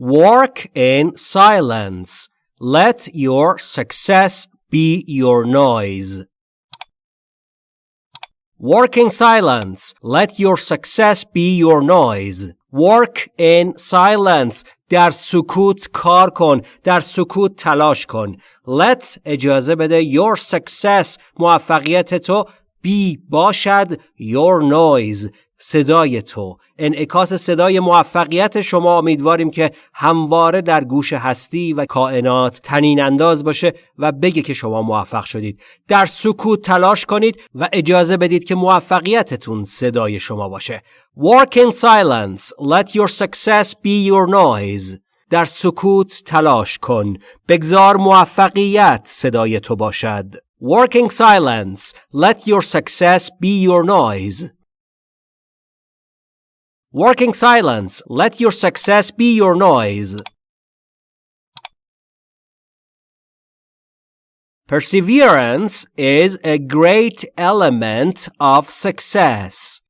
Work in silence. Let your success be your noise. Work in silence. Let your success be your noise. Work in silence. در سکوت کار کن. در سکوت تلاش کن. Let اجازه بده your success موفقیت تو be باشد your noise صدای تو. انعکاس صدای موفقیت شما. امیدواریم که همواره در گوش هستی و کائنات تنین انداز باشه و بگه که شما موفق شدید. در سکوت تلاش کنید و اجازه بدید که موفقیتتون صدای شما باشه. Work in silence. Let your success be your noise. در سکوت تلاش کن. بگذار موفقیت صدای تو باشد. Work in silence. Let your success be your noise. Working silence. Let your success be your noise. Perseverance is a great element of success.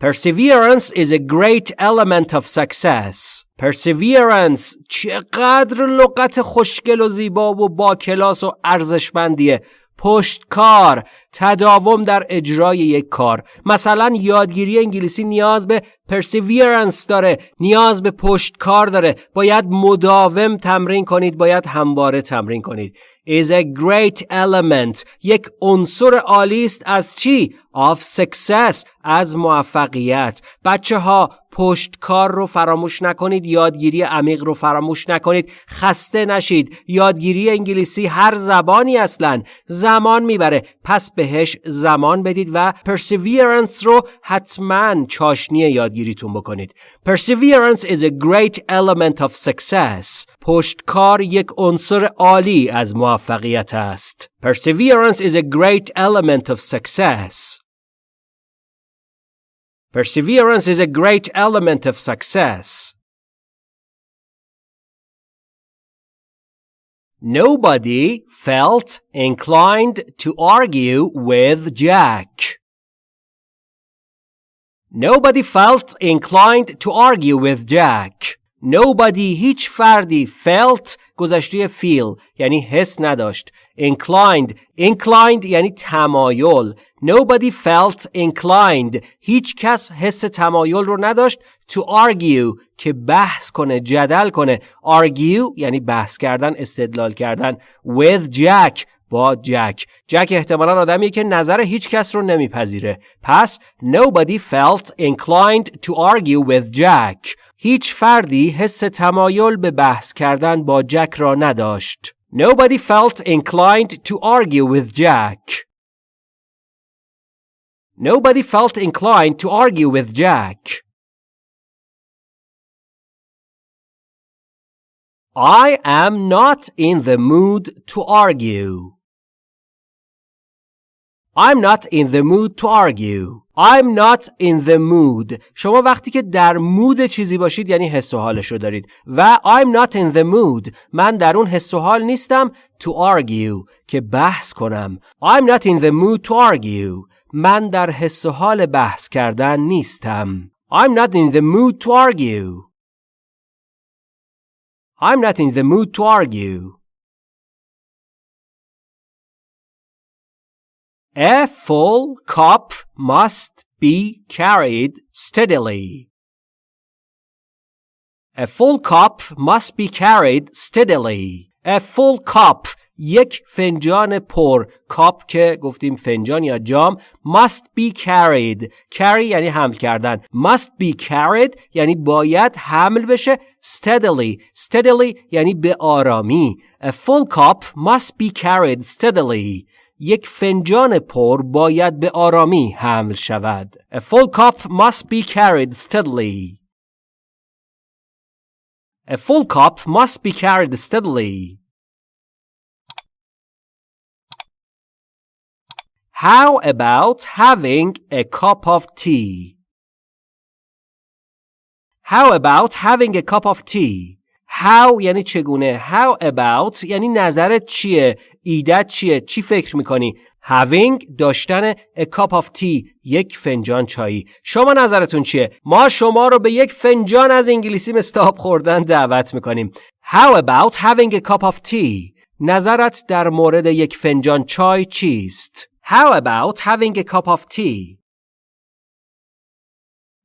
Perseverance is a great element of success. Perseverance چقدر لغت خوشگل و زیبا و با کلاس و ارزشمندیه پشتکار تداوم در اجرای یک کار. مثلا یادگیری انگلیسی نیاز به perseverance داره نیاز به پشتکار داره. باید مداوم تمرین کنید باید همواره تمرین کنید. Is a great element. یک عنصر عالی است از چی؟ Of success. از موفقیت. بچه ها پشتکار رو فراموش نکنید یادگیری عمیق رو فراموش نکنید. خسته نشید. یادگیری انگلیسی هر زبانی اصلا. زمان می‌بره. پس بهش زمان بدید و perseverance رو حتما چاشنی یادگیریتون بکنید perseverance is a great element of success پشتکار یک عنصر عالی از موفقیت است perseverance is a great element of success Perseverance is a great element of success. Nobody felt inclined to argue with Jack. Nobody felt inclined to argue with Jack. Nobody هیچ فردی felt گذشته feel یعنی حس نداشت inclined inclined یعنی تمایل nobody felt inclined هیچ کس حس تمایل رو نداشت to argue که بحث کنه جدل کنه argue یعنی بحث کردن استدلال کردن with Jack با جک جک احتمالا آدمیه که نظر هیچ کس رو نمیپذیره پس nobody felt inclined to argue with Jack هیچ فردی حس تمایل به بحث کردن با جک را نداشت Nobody felt inclined to argue with Jack. Nobody felt inclined to argue with Jack. I am not in the mood to argue. I'm not in the mood to argue. I'm not in the mood. شما وقتی که در مود چیزی باشید یعنی حس و حالش رو دارید و I'm not in the mood. من در اون حس و حال نیستم to argue که بحث کنم. I'm not in the mood to argue. من در حس و حال بحث کردن نیستم. I'm not in the mood to argue. I'm not in the mood to argue. A full cup must be carried steadily. A full cup must be carried steadily. A full cup یک فنجان پر کاپ که گفتیم فنجان یا جام must be carried carry یعنی حمل کردن must be carried یعنی باید حمل بشه steadily steadily یعنی به آرامی a full cup must be carried steadily یک فنجان پر باید به آرامی حمل شود. A full cup must be carried steadily. A full cup must be carried steadily. How about having a cup of tea? How about having a cup of tea? How یعنی چگونه؟ How about یعنی نظرت چیه؟ ایدت چیه؟ چی فکر می‌کنی؟ Having داشتن a cup of tea یک فنجان چایی. شما نظرتون چیه؟ ما شما رو به یک فنجان از انگلیسی مستاب خوردن دعوت می‌کنیم. How about having a cup of tea نظرت در مورد یک فنجان چای چیست؟ How about having a cup of tea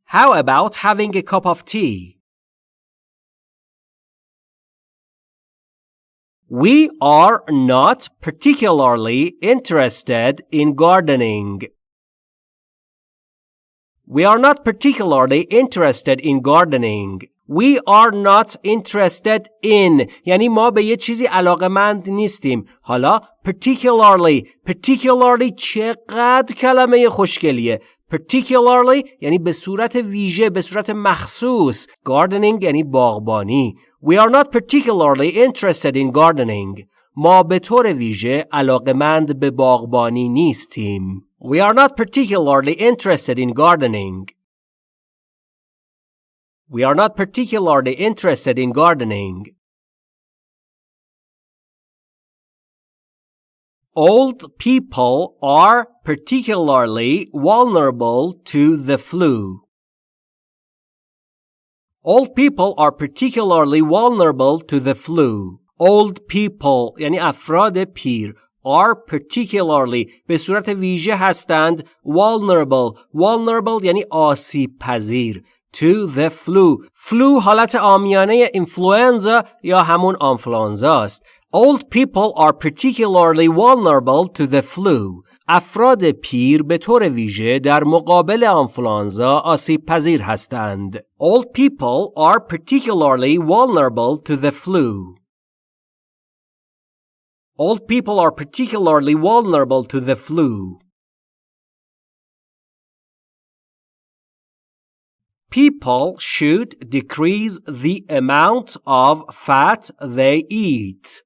How about having a cup of tea We are not particularly interested in gardening. We are not particularly interested in gardening. We are not interested in یعنی ما به یه چیزی علاقمند نیستیم. حالا particularly particularly چقدر کلمه خوشگلیه. particularly یعنی به صورت ویژه به صورت مخصوص gardening یعنی باغبانی We are not particularly interested in gardening. ما به طور ویژه علاقمند به باغبانی نیستیم. We are not particularly interested in gardening. We are not particularly interested in gardening. Old people are particularly vulnerable to the flu. Old people are particularly vulnerable to the flu. Old people یعنی افراد پیر are particularly به صورت ویژه هستند vulnerable vulnerable یعنی آسیب پذیر to the flu flu حالت آمیانه influenza یا همون آنفلانزا است Old people are particularly vulnerable to the flu افراد پیر به طور ویژه در مقابل آنفلانزا آسیب پذیر هستند. Old people are particularly vulnerable to the flu. Old people are particularly vulnerable to the flu. People should decrease the amount of fat they eat.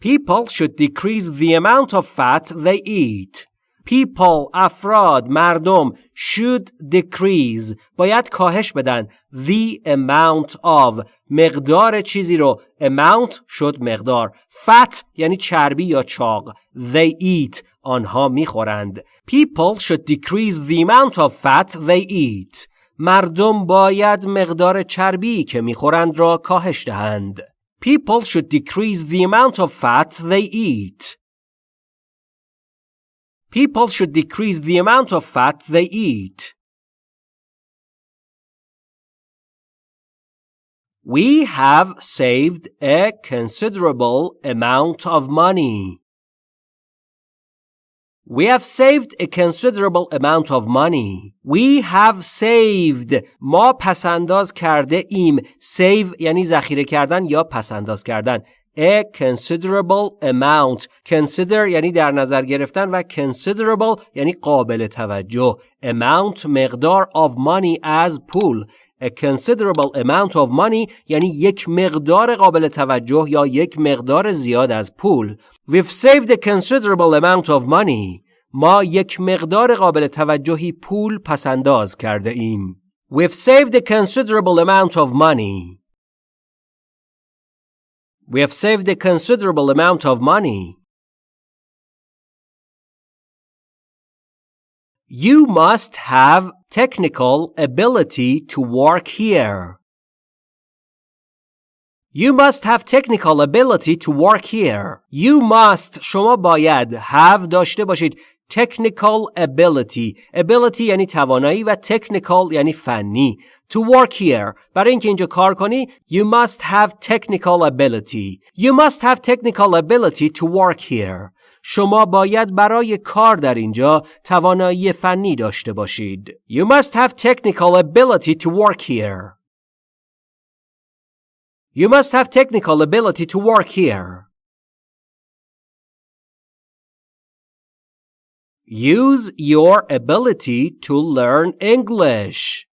People should decrease the amount of fat they eat People, افراد، مردم should decrease باید کاهش بدن the amount of مقدار چیزی رو amount شد مقدار fat یعنی چربی یا چاق they eat آنها میخورند People should decrease the amount of fat they eat مردم باید مقدار چربی که میخورند را کاهش دهند People should decrease the amount of fat they eat. People should decrease the amount of fat they eat. We have saved a considerable amount of money. We have saved a considerable amount of money. We have saved. ما پسنداز کرده ایم. Save یعنی ذخیره کردن یا پسنداز کردن. A considerable amount. Consider یعنی در نظر گرفتن و considerable یعنی قابل توجه. Amount مقدار of money از پول. A considerable amount of money یعنی یک مقدار قابل توجه یا یک مقدار زیاد از پول. We've saved a considerable amount of money. ما یک مقدار قابل توجهی پول پسنداز کرده ایم. We've saved a considerable amount of money. We have saved a considerable amount of money. You must have technical ability to work here. You must have technical ability to work here. You must شما باید have داشته باشید technical ability ability یعنی توانایی و technical یعنی فنی to work here برای اینکه اینجا کار کنی you must have technical ability you must have technical ability to work here شما باید برای کار در اینجا توانایی فنی داشته باشید you must have technical ability to work here you must have technical ability to work here Use your ability to learn English.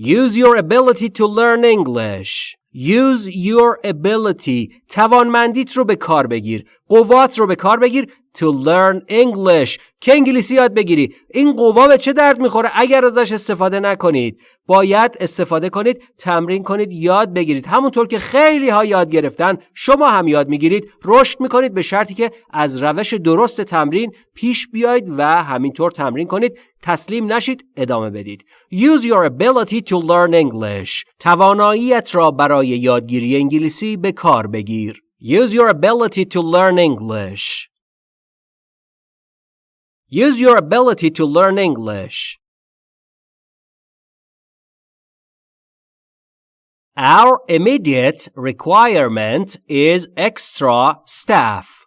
Use your ability to learn English. Use your ability. توانمندیت رو به کار بگیر. قوات رو به کار بگیر to learn English. که انگلیسی یاد بگیری. این قوا به چه درد می‌خوره؟ اگر ازش استفاده نکنید باید استفاده کنید تمرین کنید یاد بگیرید. همونطور که خیلی ها یاد گرفتن شما هم یاد می‌گیرید. رشد می‌کنید به شرطی که از روش درست تمرین پیش بیاید و همینطور تمرین کنید. تسلیم نشید ادامه بدید Use your ability to learn English تواناییت را برای یادگیری انگلیسی به کار بگیر Use your ability to learn English Use your ability to learn English. Our immediate requirement is extra staff.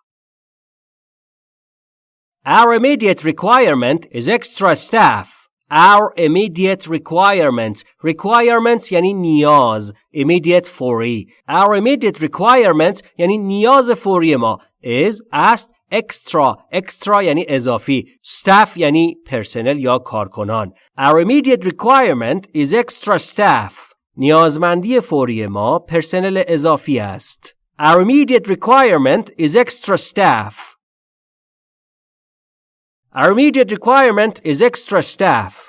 Our immediate requirement is extra staff. Our immediate requirement requirement یعنی نیاز immediate فوری Our immediate requirement یعنی نیاز فوری ما is است extra extra یعنی اضافی staff یعنی پرسنل یا کارکنان Our immediate requirement is extra staff نیازمندی فوری ما پرسنل اضافی است Our immediate requirement is extra staff Our immediate requirement is extra staff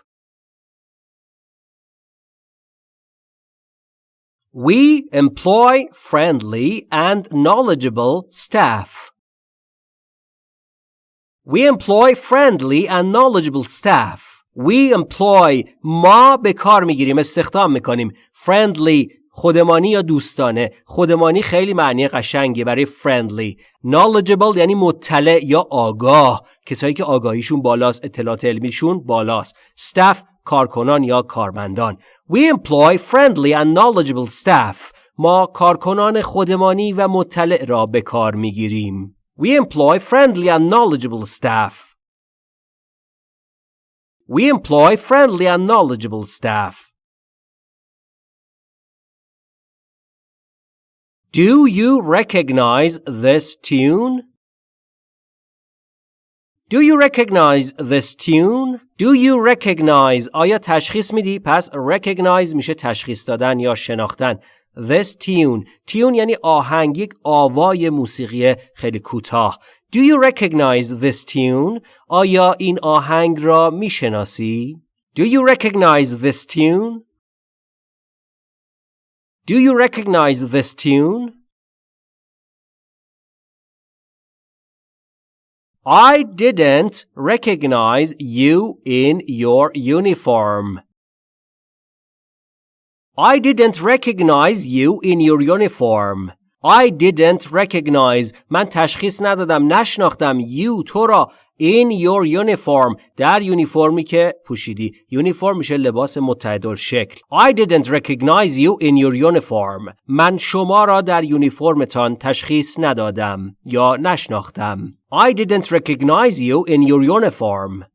We employ friendly and knowledgeable staff. We employ friendly and knowledgeable staff. We employ ما به کار میگیریم استخدام میکنیم friendly خودمانی یا دوستانه؟ خودمانی خیلی معنی قشنگه برای friendly. Knowledgeable یعنی مطلع یا آگاه. کسایی که آگاهیشون بالاست اطلاعات علمیشون بالاست. Staff کارکنان یا کارمندان. We employ friendly and knowledgeable staff. ما کارکنان خودمانی و مطلع را به کار می‌گیریم. We employ friendly and knowledgeable staff. We employ friendly and knowledgeable staff. Do you recognize this tune? Do you recognize this tune? Do you recognize آیا تشخیص میدی؟ پس recognize میشه تشخیص دادن یا شناختن. This tune tune یعنی آهنگ یک آوای موسیقی خیلی کوتاه Do you recognize this tune? آیا این آهنگ را میشناسی؟ Do you recognize this tune? Do you recognize this tune? I didn't recognize you in your uniform. I didn't recognize you in your uniform. I didn't recognize من تشخیص ندادم نشناختم you تو را in your uniform در یونیفرمی که پوشیدی یونیفرم میشه لباس متعدل شکل I didn't recognize you in your uniform من شما را در یونیفرمتان تشخیص ندادم یا نشناختم I didn't recognize you in your uniform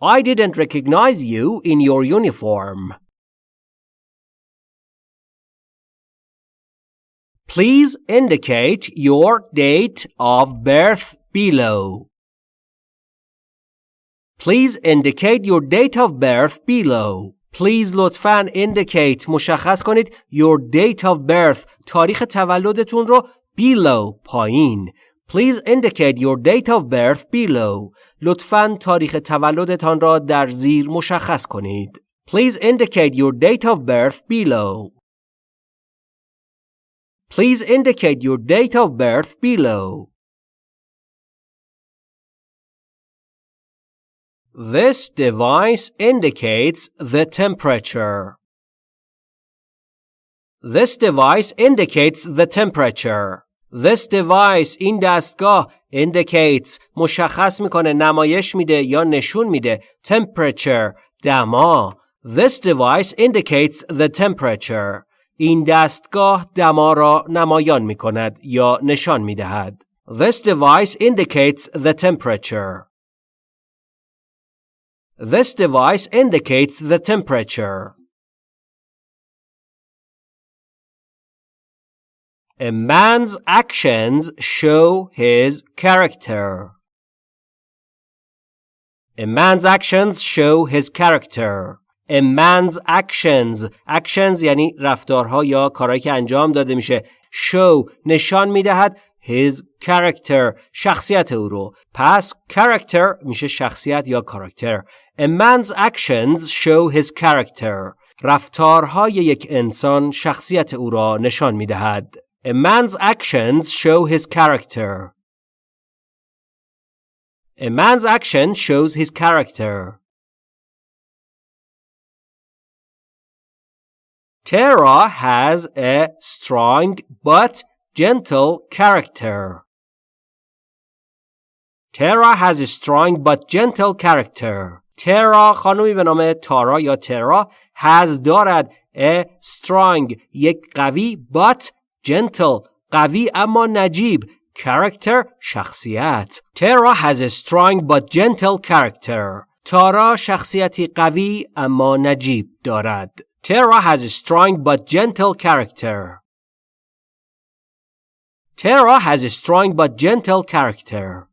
I didn't recognize you in your uniform. Please indicate your date of birth below. Please indicate your date of birth below. Please لطفاً indicate مشخص کنید your date of birth تاریخ تولدتون رو below پایین Please indicate your date of birth below. لطفاً تاریخ تولدتان را در زیر مشخص کنید. Please indicate your date of birth below. Please indicate your date of birth below. This device indicates the temperature. This device indicates the temperature. This device این دستگاه indicates مشخص میکنه نمایش میده یا نشون میده temperature دما This device indicates the temperature این دستگاه دما را نمایان می‌کند یا نشان می‌دهد This device indicates the temperature This device indicates the temperature A man's actions show his character. A man's actions show his character. A man's actions actions یعنی رفتارها یا کارهایی که انجام داده میشه show نشان می‌دهد his character شخصیت او رو پس character میشه شخصیت یا کاراکتر A man's actions show his character رفتارهای یک انسان شخصیت او را نشان می‌دهد A man's actions show his character A man's action shows his character. Tara has a strong but gentle character. Tara has a strong but gentle character. ترا خانمی به نام تارا یا ترا has دارد a strong یک قوی but gentle قوی اما نجیب character شخصیت ترا has a strong but gentle character تارا شخصیتی قوی اما نجیب دارد Terra has a strong but gentle character. Terra has a strong but gentle character.